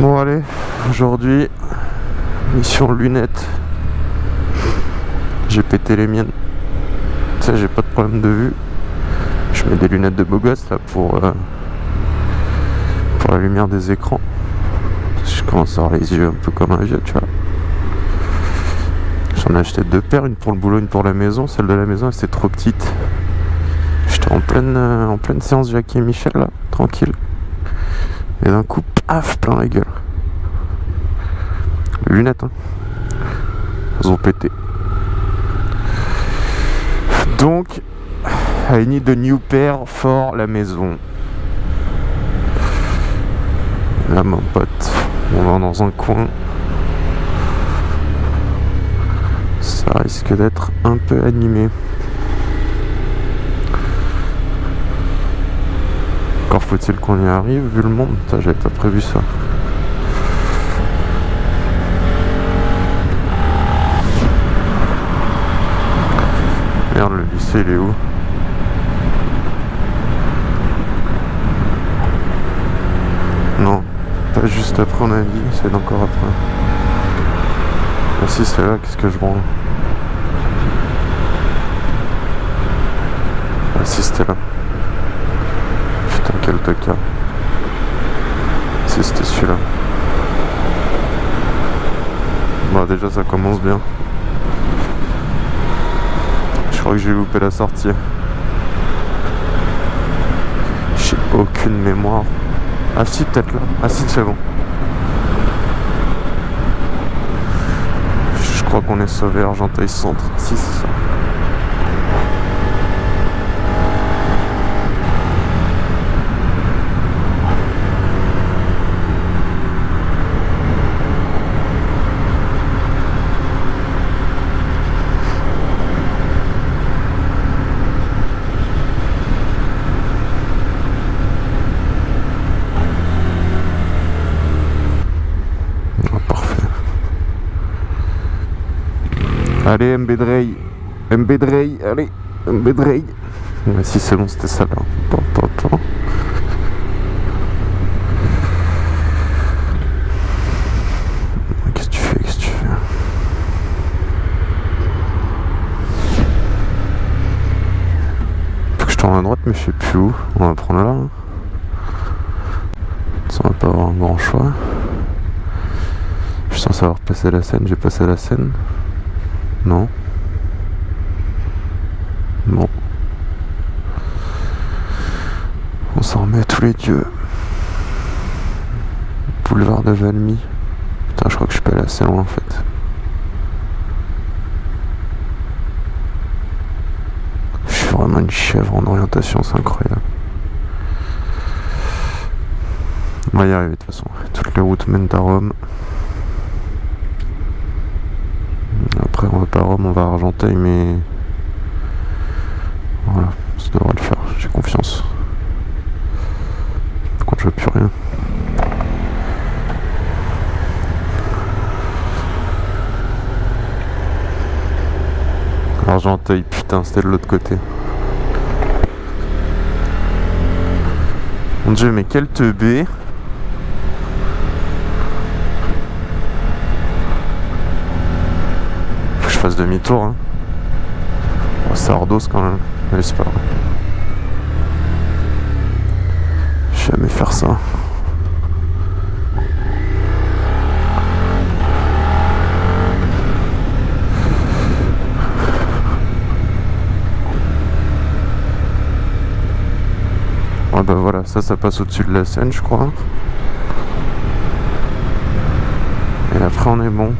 Bon allez, aujourd'hui, mission lunettes. J'ai pété les miennes. Sais, j'ai pas de problème de vue. Je mets des lunettes de beau gosse là pour, euh, pour la lumière des écrans. Je commence à avoir les yeux un peu comme un vieux, tu vois. J'en ai acheté deux paires, une pour le boulot, une pour la maison. Celle de la maison, elle c'était trop petite. J'étais en pleine, euh, en pleine séance Jackie et Michel là, tranquille. Et d'un coup, paf, plein la gueule. Les lunettes, hein. Elles ont pété. Donc, I need a new pair for la maison. Là, mon pote, on va dans un coin. Ça risque d'être un peu animé. Encore faut-il qu'on y arrive vu le monde. J'avais pas prévu ça. Merde, le lycée il est où? Non, pas juste après on a dit, c'est encore après. Ah si c'est là, qu'est-ce que je branle? Ah si c'était là. Tocard. Si c'était celui-là. Bon déjà ça commence bien. Je crois que j'ai loupé la sortie. J'ai aucune mémoire. Ah si peut-être là. Ah si c'est bon. Je crois qu'on est sauvé Argenteuil Centre. Si. Allez, MB Drey. MB Drey, allez. MB Drey. Mais si c'est bon, c'était ça là. Qu'est-ce que tu fais Qu'est-ce que tu fais? Faut que je tourne à droite, mais je sais plus où. On va prendre là. hein. Ça, va pas avoir un grand choix. Je suis censé avoir passé la scène, j'ai passé la scène. Non. Bon. On s'en remet tous les dieux. Boulevard de Valmy. Putain, je crois que je suis pas allé assez loin en fait. Je suis vraiment une chèvre en orientation, c'est incroyable. On va y arriver de toute façon. Toutes les routes mènent à Rome. Après, on va pas à Rome, on va à Argenteuil, mais. Voilà, ça devrait le faire, j'ai confiance. Par contre, je veux plus rien. Argenteuil, putain, c'était de l'autre côté. Mon dieu, mais quel teubé! Faut que je fasse demi-tour. Hein. C'est ardos quand même. Mais c'est pas vais jamais faire ça. Ah bah voilà, ça, ça passe au-dessus de la scène, je crois. Et après, on est bon.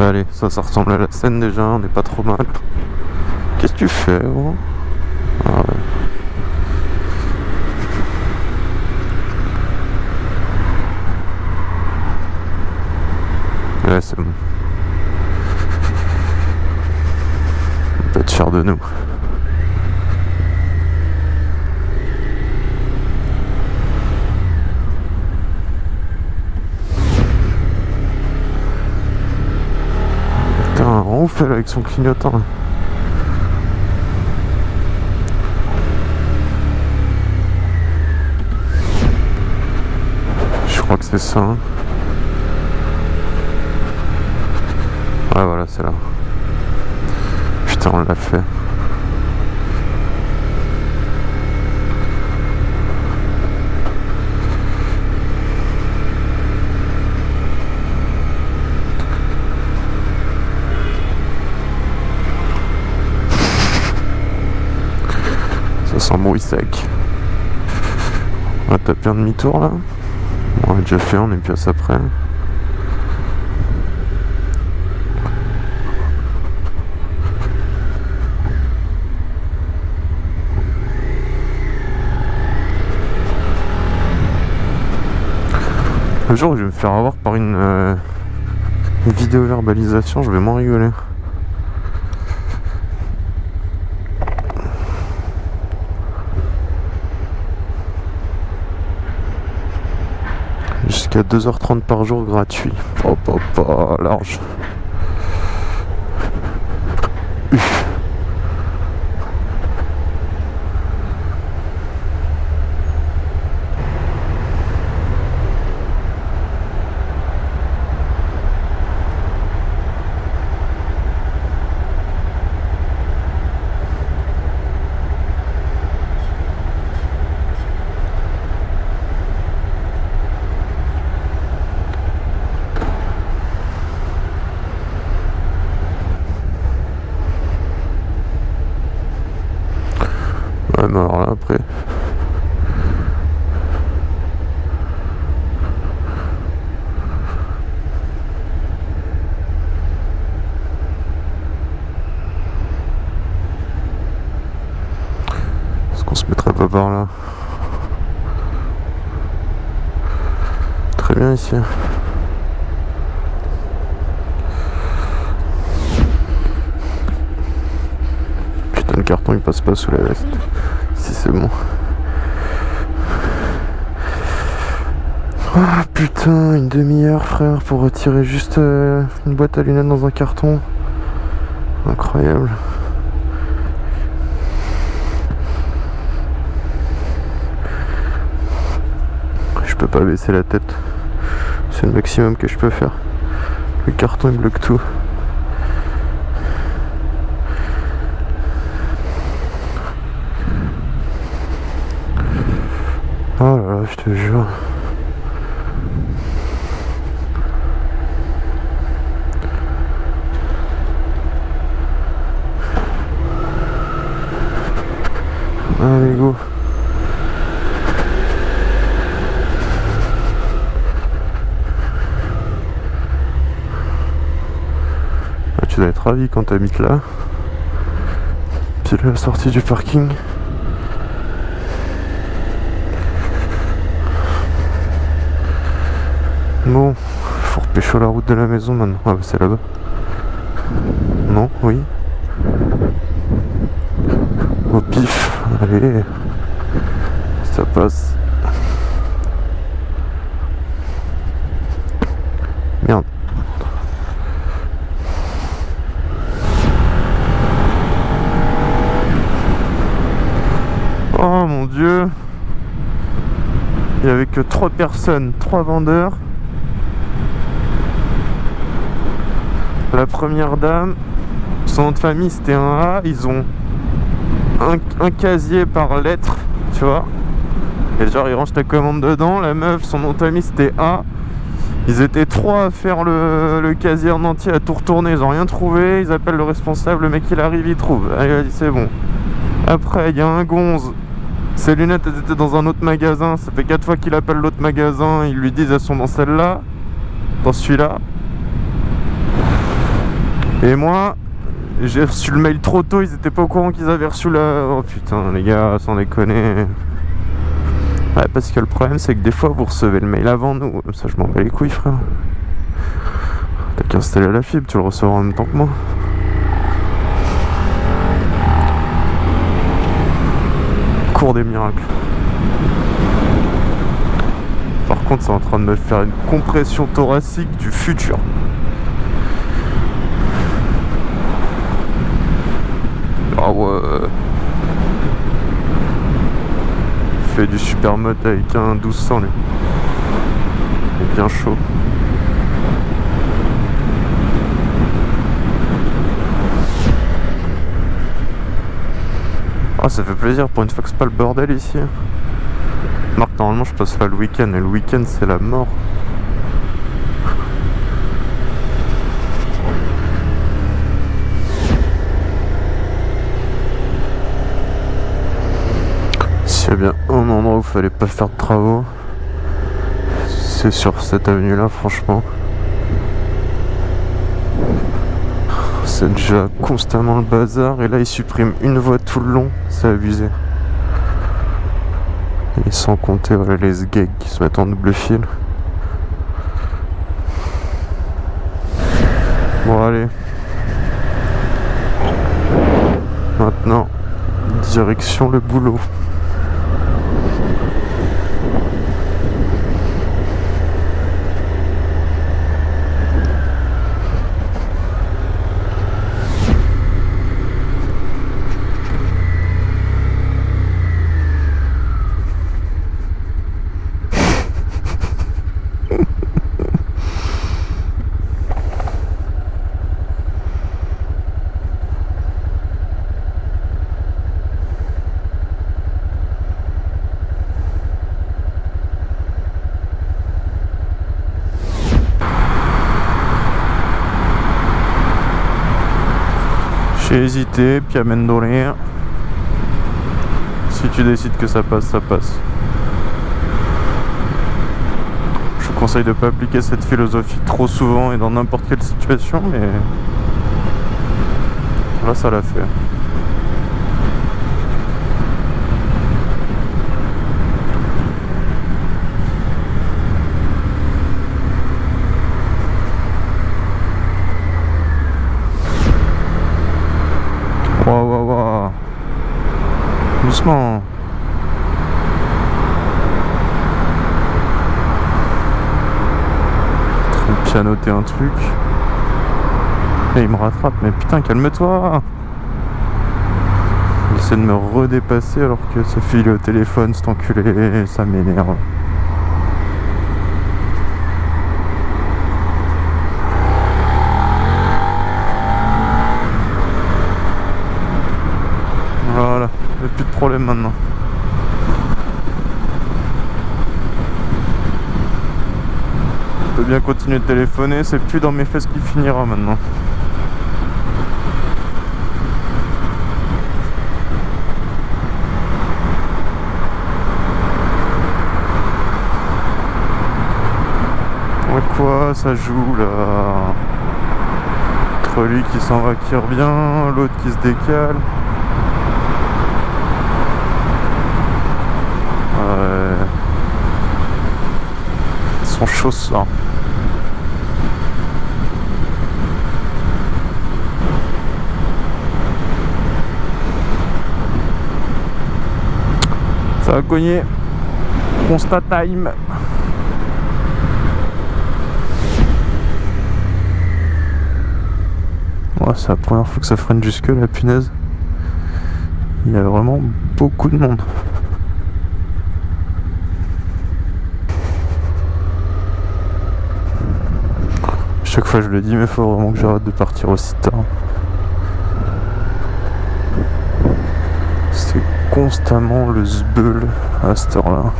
Allez, ça, ça ressemble à la scène déjà, on n'est pas trop mal. Qu'est-ce que tu fais, gros? Ah ouais. C'est bon. On peut être fier de nous. Avec son clignotant. Je crois que c'est ça. Hein. Ouais voilà c'est là. Putain on l'a fait. Sans bruit sec. On va taper un demi-tour là. On a déjà fait, on est plus après. Un jour, je vais me faire avoir par une, euh, vidéo verbalisation, je vais m'en rigoler. Jusqu'à 2h30 par jour gratuit. Hop hop large. Alors là après. Est-ce qu'on se mettrait pas par là? Très bien ici. Le carton il passe pas sous la veste c'est bon. Ah putain, une demi-heure frère pour retirer juste euh, une boîte à lunettes dans un carton. Incroyable. Je peux pas baisser la tête. C'est le maximum que je peux faire. Le carton il bloque tout. Oh là là, je te jure. Allez, go. Tu dois être ravi quand tu habites là. Puis la sortie du parking. Bon, faut repêcher la route de la maison maintenant. Ah bah c'est là-bas. Non, oui. Au pif, allez. Ça passe. Merde. Oh mon dieu Il n'y avait que trois personnes, trois vendeurs La première dame, son nom de famille c'était un A, ils ont un, casier par lettre, tu vois. Et genre ils rangent ta commande dedans, la meuf, son nom de famille c'était A. Ils étaient trois à faire le, casier en entier, à tout retourner, ils ont rien trouvé, ils appellent le responsable, le mec il arrive, il trouve. C'est bon. Après, il y a un gonze, ses lunettes elles étaient dans un autre magasin, ça fait quatre fois qu'il appelle l'autre magasin, ils lui disent elles sont dans celle-là, dans celui-là. Et moi, j'ai reçu le mail trop tôt, ils étaient pas au courant qu'ils avaient reçu la... Oh putain, les gars, sans déconner. Ouais, parce que le problème, c'est que des fois, vous recevez le mail avant nous. Ça, je m'en bats les couilles, frère. T'as qu'à installer la fibre, tu le recevras en même temps que moi. Cours des miracles. Par contre, c'est en train de me faire une compression thoracique du futur. Ouais. Fait du super mode avec un 1200 lui. Il est bien chaud. Ah ça fait plaisir pour une fois que c'est pas le bordel ici. Marc normalement je passe là le week-end et le week-end c'est la mort. A bien un endroit où il fallait pas faire de travaux, c'est sur cette avenue là franchement. C'est déjà constamment le bazar et là ils suppriment une voie tout le long, c'est abusé. Et sans compter voilà, les gags qui se mettent en double fil. Bon allez. Maintenant, direction le boulot. J'ai hésité, puis amène rien. Si tu décides que ça passe, ça passe. Je conseille de ne pas appliquer cette philosophie trop souvent et dans n'importe quelle situation, mais là ça l'a fait. doucement. En train de pianoter truc. Et il me rattrape, mais putain, calme-toi Il essaie de me redépasser alors que ce file au téléphone, cet enculé, ça m'énerve. plus de problème maintenant. Peux bien continuer de téléphoner, c'est plus dans mes fesses qui finira maintenant. Ouais quoi, ça joue là. Entre lui qui s'en va qui revient, l'autre qui se décale. Sont ça. Ça va cogner. Constat time. c'est la première fois que ça freine jusque la punaise. Il y a vraiment beaucoup de monde. Chaque fois je le dis mais faut vraiment que j'arrête de partir aussi tard. C'est constamment le zbeul à cette heure-là.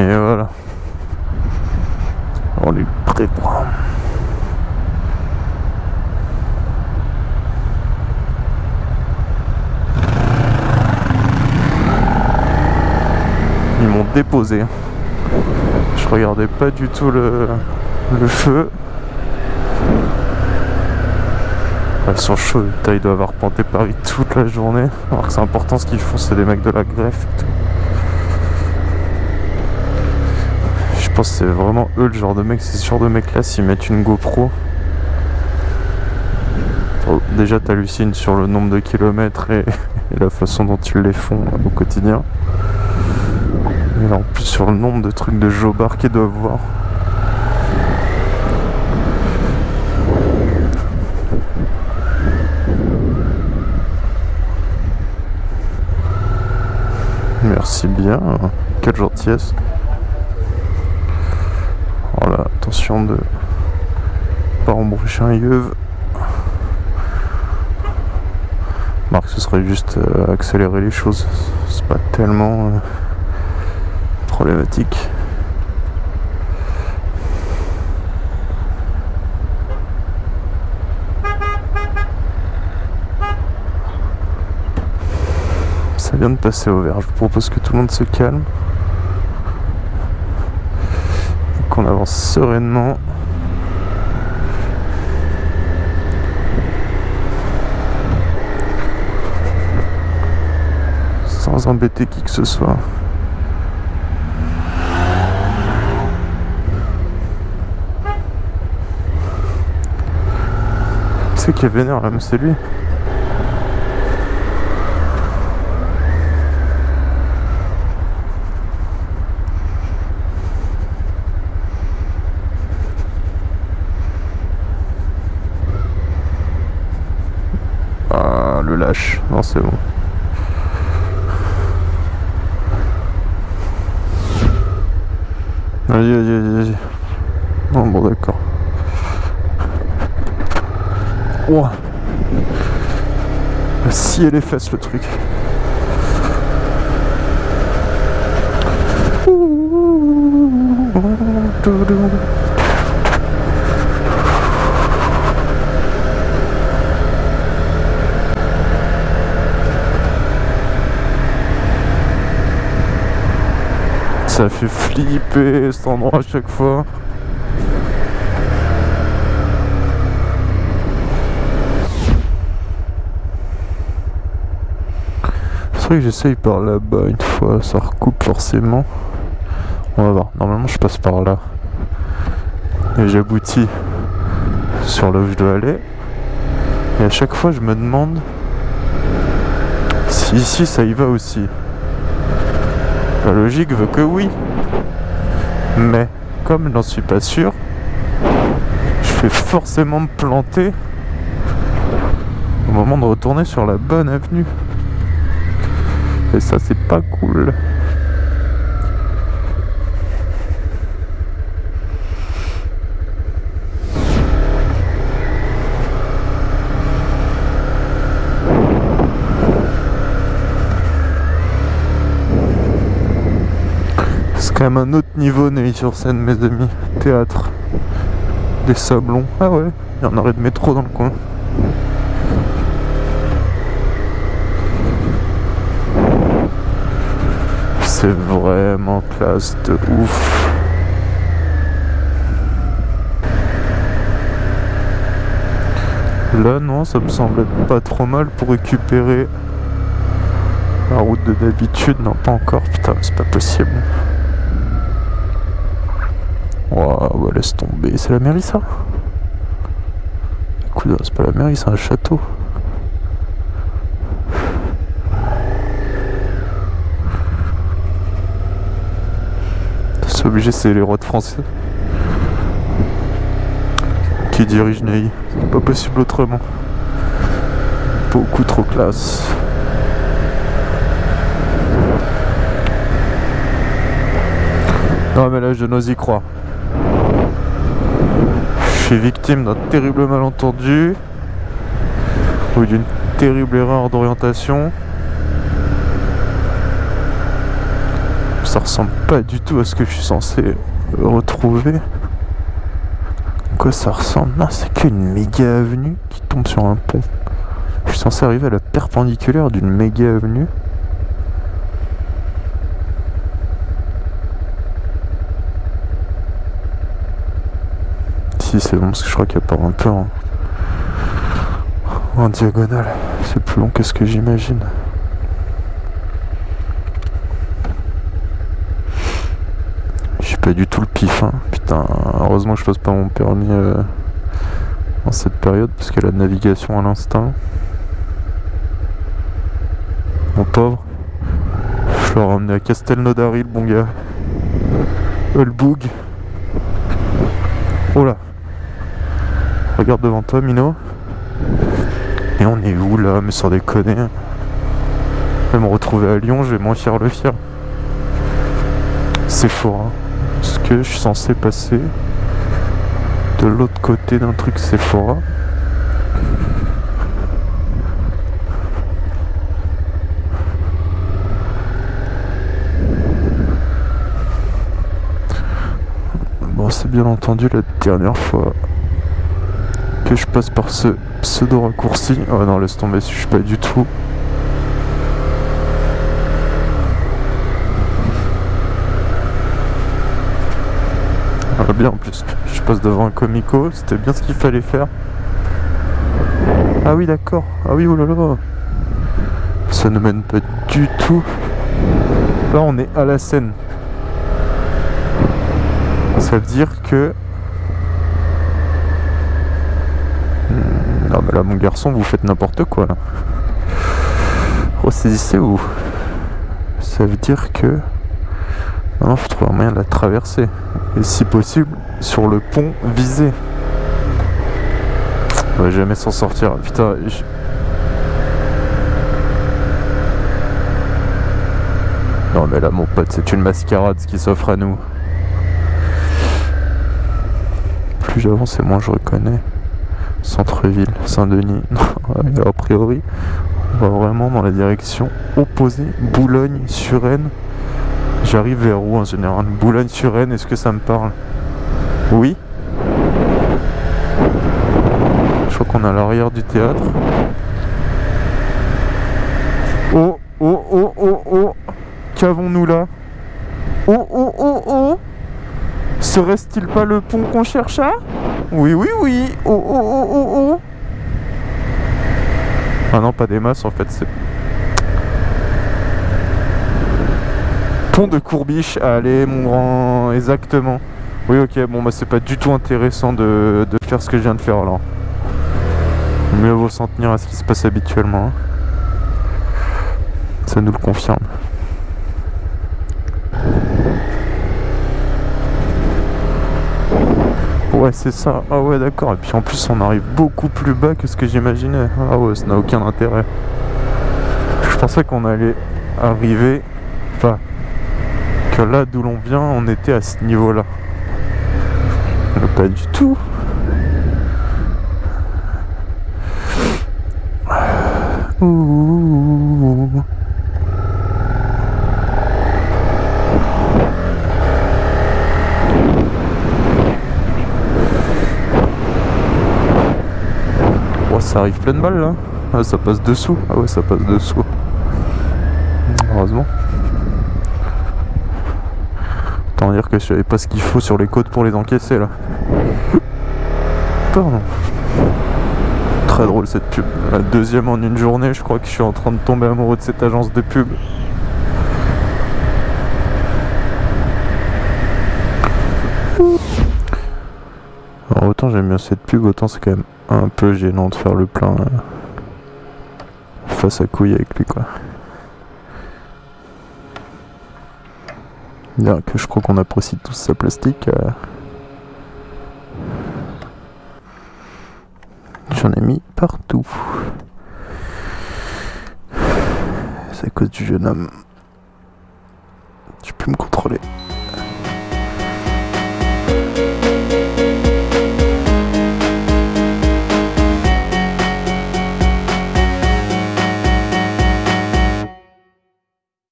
Et voilà. On est prêt. Ils m'ont déposé. Je regardais pas du tout le, feu. Ils sont chauds, ils doivent avoir panté Paris toute la journée. Alors que c'est important ce qu'ils font, c'est des mecs de la greffe et tout. Pense que c'est vraiment eux le genre de mec, c'est ce genre de mec là, s'ils mettent une GoPro, déjà, t'hallucines sur le nombre de kilomètres et, la façon dont ils les font au quotidien. Et en plus sur le nombre de trucs de jobards qu'ils doivent voir. Merci bien, quelle gentillesse. Attention de pas embroucher un yeuve. Marc, ce serait juste euh, accélérer les choses. C'est pas tellement euh, problématique. Ça vient de passer au vert. Je vous propose que tout le monde se calme. Qu'on avance sereinement. sans embêter qui que ce soit. C'est qui est vénère là, mais c'est lui. Ah, le lâche. Non, c'est bon. Vas-y, vas-y, vas-y. Non, bon, d'accord. Oh Si elle est fesses le truc. Ça fait flipper cet endroit à chaque fois. C'est vrai que j'essaye par là-bas une fois, ça recoupe forcément. On va voir, normalement je passe par là. Et j'aboutis sur là où je dois aller. Et à chaque fois je me demande si ici ça y va aussi. La logique veut que oui. Mais comme je n'en suis pas sûr, je vais forcément me planter au moment de retourner sur la bonne avenue. Et ça c'est pas cool. Même un autre niveau Neuilly sur scène mes amis. Théâtre. Des sablons. Ah ouais, il y en aurait de métro dans le coin. C'est vraiment classe de ouf. Là non, ça me semble être pas trop mal pour récupérer la route de d'habitude. Non, pas encore. Putain, c'est pas possible. Waouh, bah laisse tomber. C'est la mairie ça Écoute, c'est pas la mairie, c'est un château. C'est obligé, c'est les rois de français qui dirigent Neuilly. C'est pas possible autrement. Beaucoup trop classe. Non mais là je n'ose y croire victime d'un terrible malentendu ou d'une terrible erreur d'orientation. Ça ressemble pas du tout à ce que je suis censé retrouver. Quoi ça ressemble? Non, c'est qu'une méga avenue qui tombe sur un pont. Je suis censé arriver à la perpendiculaire d'une méga avenue. C'est bon parce que je crois a pas un peu en, en diagonale. C'est plus long que ce que j'imagine. J'ai pas du tout le pif. Hein. Putain, heureusement que je passe pas mon permis euh, en cette période parce que la navigation à l'instinct. Mon pauvre. Je l'ai ramené à Castelnaudary, le bon gars. Euh. Oh là. Regarde devant toi, Mino. Et on est où là Mais sans déconner? Je vais me retrouver à Lyon, je vais moins fier le fier. C'est fort. Hein. Que je suis censé passer de l'autre côté d'un truc Sephora Bon, c'est bien entendu la dernière fois que je passe par ce pseudo raccourci. Oh non, laisse tomber, je suis pas du tout. Ah, bien en plus, je passe devant un comico, c'était bien ce qu'il fallait faire. Ah oui d'accord, ah oui oulala Ça ne mène pas du tout. Là on est à la scène. Ça veut dire que... Non hmm, mais là mon garçon vous faites n'importe quoi là. Ressaisissez-vous. Ça veut dire que... Non, faut trouver un moyen de la traverser. Et si possible, sur le pont visé. On va jamais s'en sortir. Putain, Non mais là mon pote, c'est une mascarade ce qui s'offre à nous. Plus j'avance et moins je reconnais. Centre-ville, Saint-Denis. a priori, on va vraiment dans la direction opposée. Boulogne, Suresnes. J'arrive vers où en général? Boulogne-sur-Aisne, est-ce que ça me parle? Oui Je crois qu'on à l'arrière du théâtre. Oh, oh, oh, oh, oh Qu'avons-nous là? Oh, oh, oh, oh Serait-il pas le pont qu'on chercha Oui, oui, oui Oh, oh, oh, oh, oh Ah non, pas des masses en fait, c'est Pont de Courbiche, allez mon grand, exactement. Oui ok, bon bah c'est pas du tout intéressant de, faire ce que je viens de faire alors. Mieux vaut s'en tenir à ce qui se passe habituellement. Hein. Ça nous le confirme. C'est ça, ah ouais d'accord, et puis en plus on arrive beaucoup plus bas que ce que j'imaginais. Ah ouais, ça n'a aucun intérêt. Je pensais qu'on allait arriver, enfin là d'où l'on vient, on était à ce niveau-là. Pas du tout. Ouh. Ça arrive plein de balles là. Ah, ça passe dessous. Ah ouais, ça passe dessous. Heureusement. Autant dire que je savais pas ce qu'il faut sur les côtes pour les encaisser là. Pardon. Très drôle cette pub. La deuxième en une journée, je crois que je suis en train de tomber amoureux de cette agence de pub. Alors autant j'aime bien cette pub, autant c'est quand même un peu gênant de faire le plein euh, face à couille avec lui quoi. Bien que je crois qu'on apprécie tous sa plastique. Euh. J'en ai mis partout. C'est à cause du jeune homme. Je peux me contrôler.